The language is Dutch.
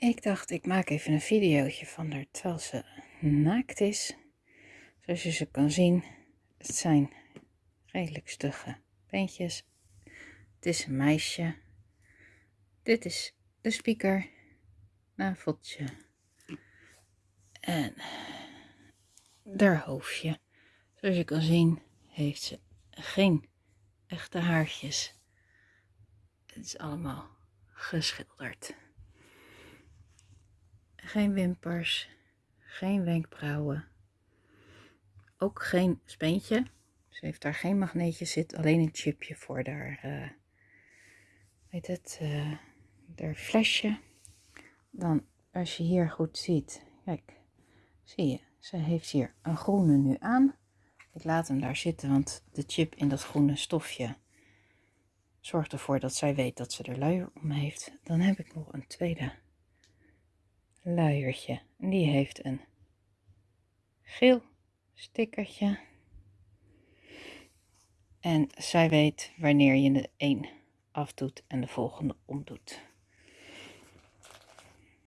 Ik dacht, ik maak even een videootje van haar terwijl ze naakt is. Zoals je ze kan zien, het zijn redelijk stugge beentjes. Het is een meisje. Dit is de speaker, naveltje en haar hoofdje. Zoals je kan zien heeft ze geen echte haartjes. Het is allemaal geschilderd. Geen wimpers, geen wenkbrauwen, ook geen speentje. Ze heeft daar geen magneetje zit, alleen een chipje voor haar, uh, weet het, uh, haar flesje. Dan, als je hier goed ziet, kijk, zie je, ze heeft hier een groene nu aan. Ik laat hem daar zitten, want de chip in dat groene stofje zorgt ervoor dat zij weet dat ze er luier om heeft. Dan heb ik nog een tweede luiertje. Die heeft een geel stickertje. En zij weet wanneer je de een afdoet en de volgende omdoet.